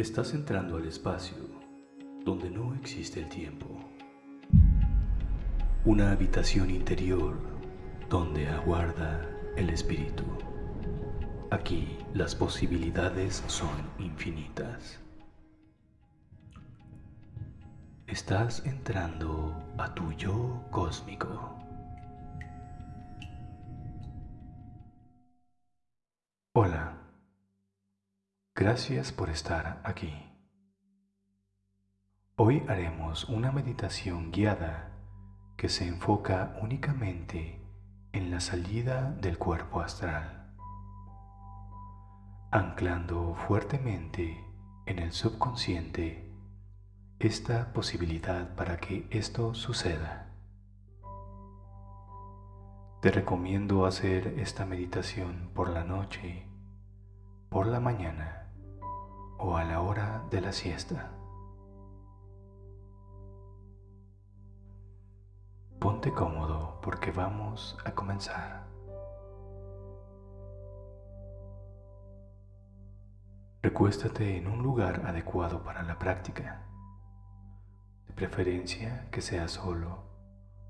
Estás entrando al espacio donde no existe el tiempo. Una habitación interior donde aguarda el espíritu. Aquí las posibilidades son infinitas. Estás entrando a tu yo cósmico. Hola. Gracias por estar aquí. Hoy haremos una meditación guiada que se enfoca únicamente en la salida del cuerpo astral, anclando fuertemente en el subconsciente esta posibilidad para que esto suceda. Te recomiendo hacer esta meditación por la noche, por la mañana o a la hora de la siesta. Ponte cómodo porque vamos a comenzar. Recuéstate en un lugar adecuado para la práctica, de preferencia que sea solo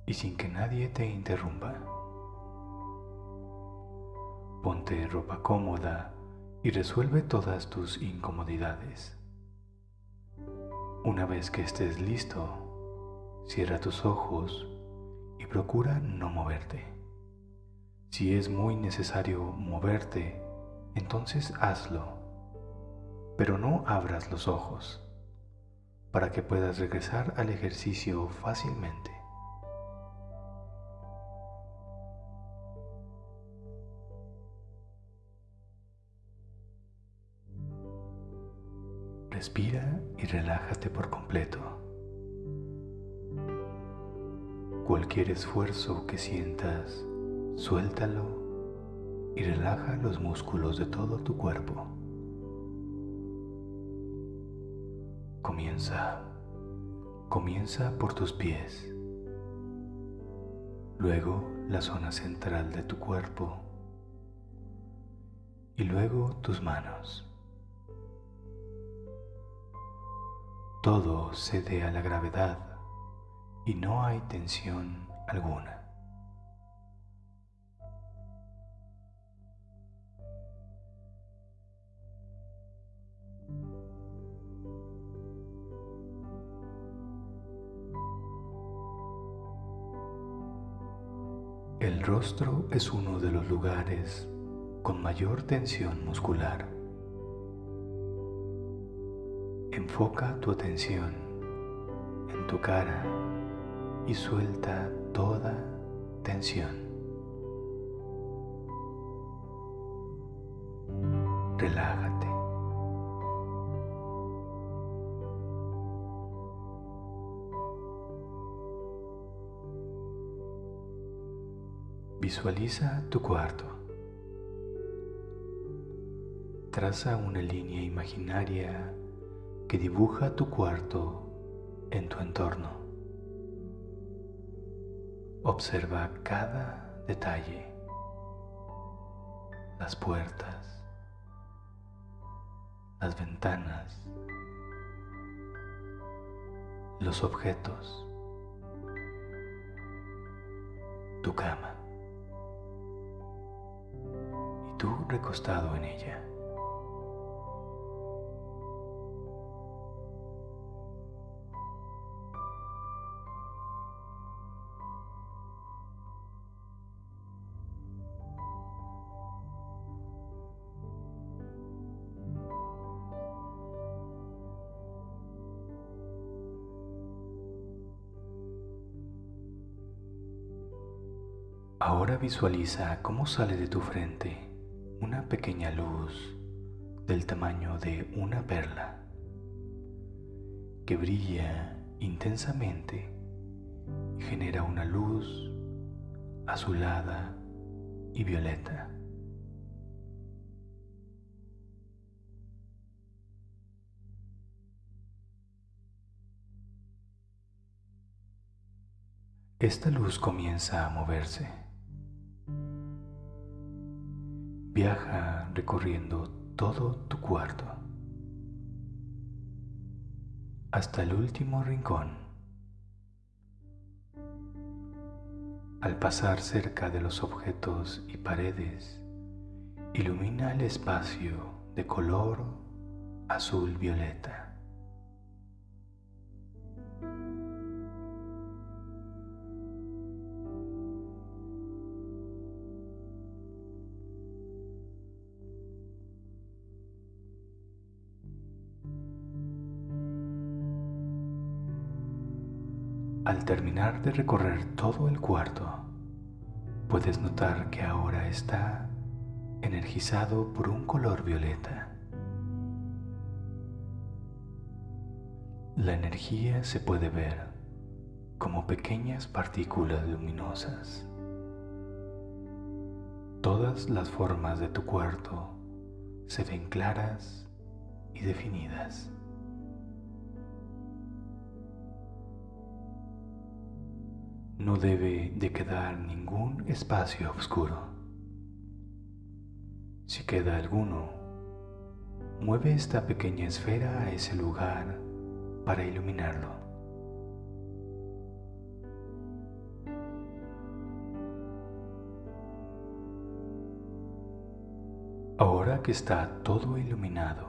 y sin que nadie te interrumpa. Ponte ropa cómoda y resuelve todas tus incomodidades. Una vez que estés listo, cierra tus ojos y procura no moverte. Si es muy necesario moverte, entonces hazlo, pero no abras los ojos para que puedas regresar al ejercicio fácilmente. Respira y relájate por completo. Cualquier esfuerzo que sientas, suéltalo y relaja los músculos de todo tu cuerpo. Comienza. Comienza por tus pies. Luego la zona central de tu cuerpo. Y luego tus manos. Todo cede a la gravedad y no hay tensión alguna. El rostro es uno de los lugares con mayor tensión muscular. Enfoca tu atención en tu cara y suelta toda tensión. Relájate. Visualiza tu cuarto. Traza una línea imaginaria que dibuja tu cuarto en tu entorno. Observa cada detalle, las puertas, las ventanas, los objetos, tu cama y tú recostado en ella. Ahora visualiza cómo sale de tu frente una pequeña luz del tamaño de una perla que brilla intensamente y genera una luz azulada y violeta. Esta luz comienza a moverse Viaja recorriendo todo tu cuarto. hasta el último rincón. Al pasar cerca de los objetos y paredes, ilumina el espacio de color azul violeta. Al terminar de recorrer todo el cuarto, puedes notar que ahora está energizado por un color violeta. La energía se puede ver como pequeñas partículas luminosas. Todas las formas de tu cuarto se ven claras y definidas. No debe de quedar ningún espacio oscuro. Si queda alguno, mueve esta pequeña esfera a ese lugar para iluminarlo. Ahora que está todo iluminado,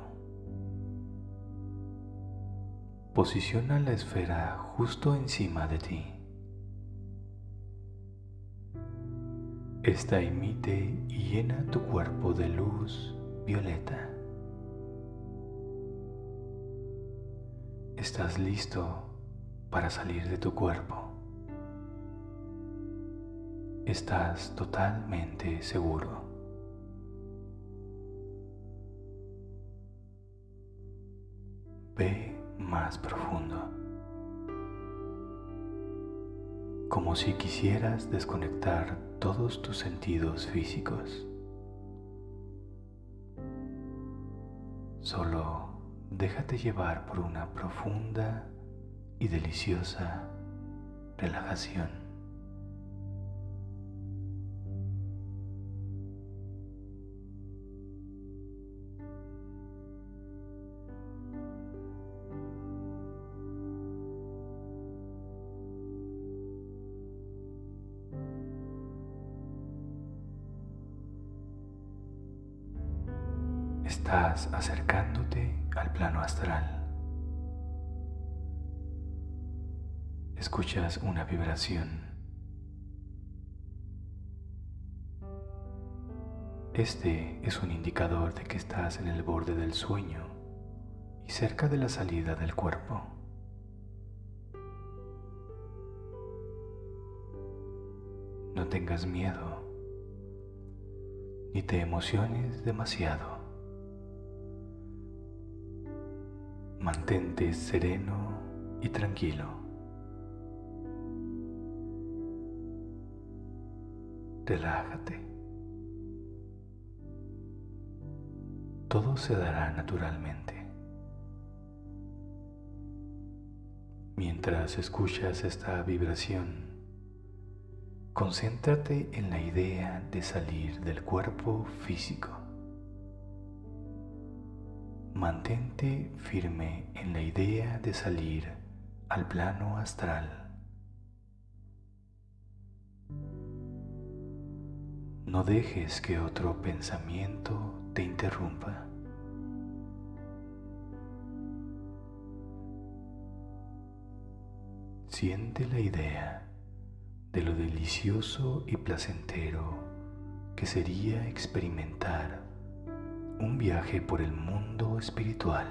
posiciona la esfera justo encima de ti. Esta emite y llena tu cuerpo de luz violeta. Estás listo para salir de tu cuerpo. Estás totalmente seguro. Ve más profundo. como si quisieras desconectar todos tus sentidos físicos. Solo déjate llevar por una profunda y deliciosa relajación. Una vibración. Este es un indicador de que estás en el borde del sueño y cerca de la salida del cuerpo. No tengas miedo ni te emociones demasiado. Mantente sereno y tranquilo. Relájate. Todo se dará naturalmente. Mientras escuchas esta vibración, concéntrate en la idea de salir del cuerpo físico. Mantente firme en la idea de salir al plano astral. No dejes que otro pensamiento te interrumpa. Siente la idea de lo delicioso y placentero que sería experimentar un viaje por el mundo espiritual.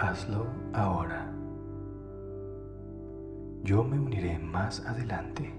Hazlo ahora. Yo me uniré más adelante.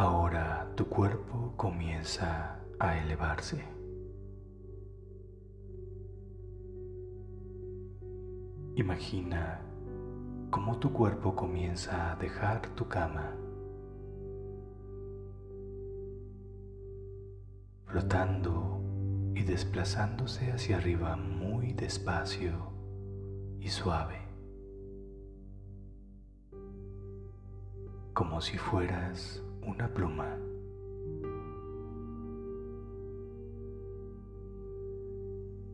Ahora tu cuerpo comienza a elevarse. Imagina cómo tu cuerpo comienza a dejar tu cama, flotando y desplazándose hacia arriba muy despacio y suave, como si fueras una pluma.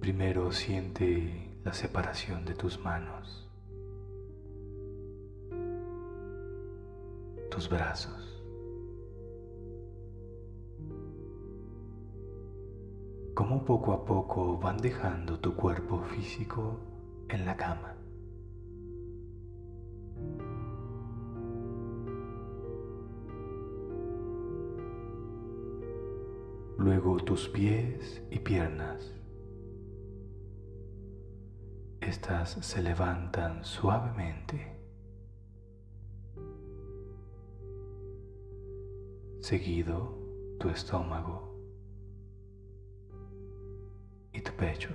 Primero siente la separación de tus manos, tus brazos. Cómo poco a poco van dejando tu cuerpo físico en la cama. Luego tus pies y piernas. Estas se levantan suavemente. Seguido tu estómago y tu pecho.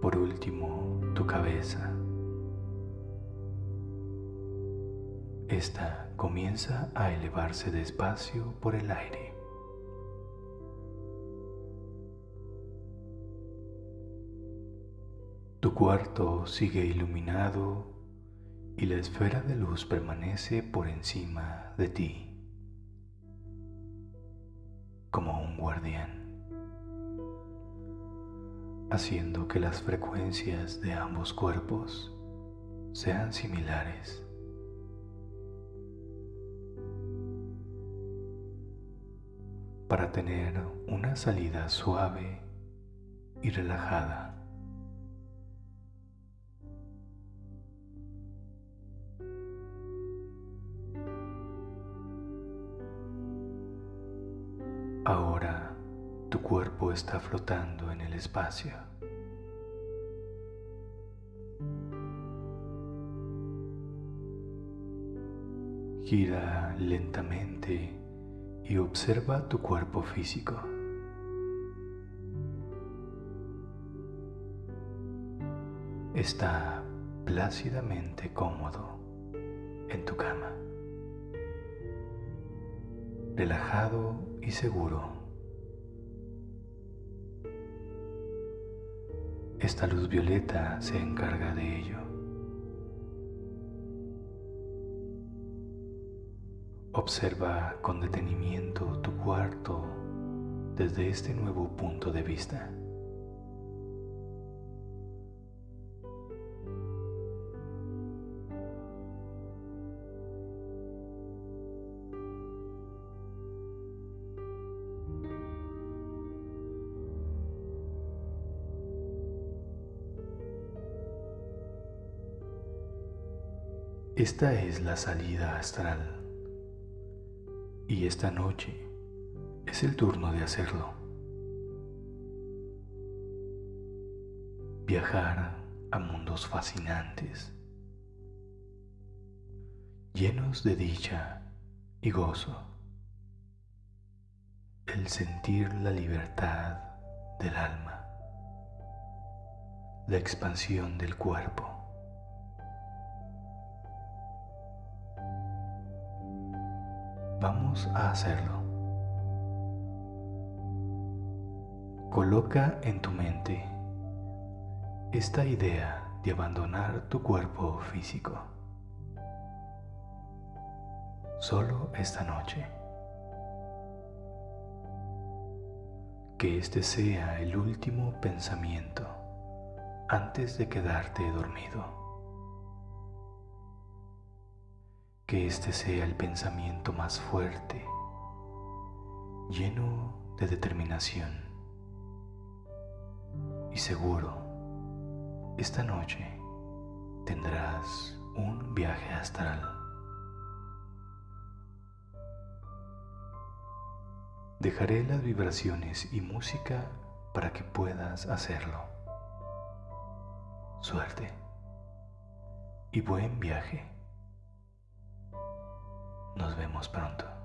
Por último, tu cabeza. Esta comienza a elevarse despacio por el aire. Tu cuarto sigue iluminado y la esfera de luz permanece por encima de ti, como un guardián haciendo que las frecuencias de ambos cuerpos sean similares. Para tener una salida suave y relajada. Está flotando en el espacio. Gira lentamente y observa tu cuerpo físico. Está plácidamente cómodo en tu cama, relajado y seguro. Esta luz violeta se encarga de ello. Observa con detenimiento tu cuarto desde este nuevo punto de vista. Esta es la salida astral y esta noche es el turno de hacerlo. Viajar a mundos fascinantes, llenos de dicha y gozo. El sentir la libertad del alma, la expansión del cuerpo Vamos a hacerlo. Coloca en tu mente esta idea de abandonar tu cuerpo físico. Solo esta noche. Que este sea el último pensamiento antes de quedarte dormido. Que este sea el pensamiento más fuerte, lleno de determinación. Y seguro, esta noche tendrás un viaje astral. Dejaré las vibraciones y música para que puedas hacerlo. Suerte y buen viaje. Nos vemos pronto.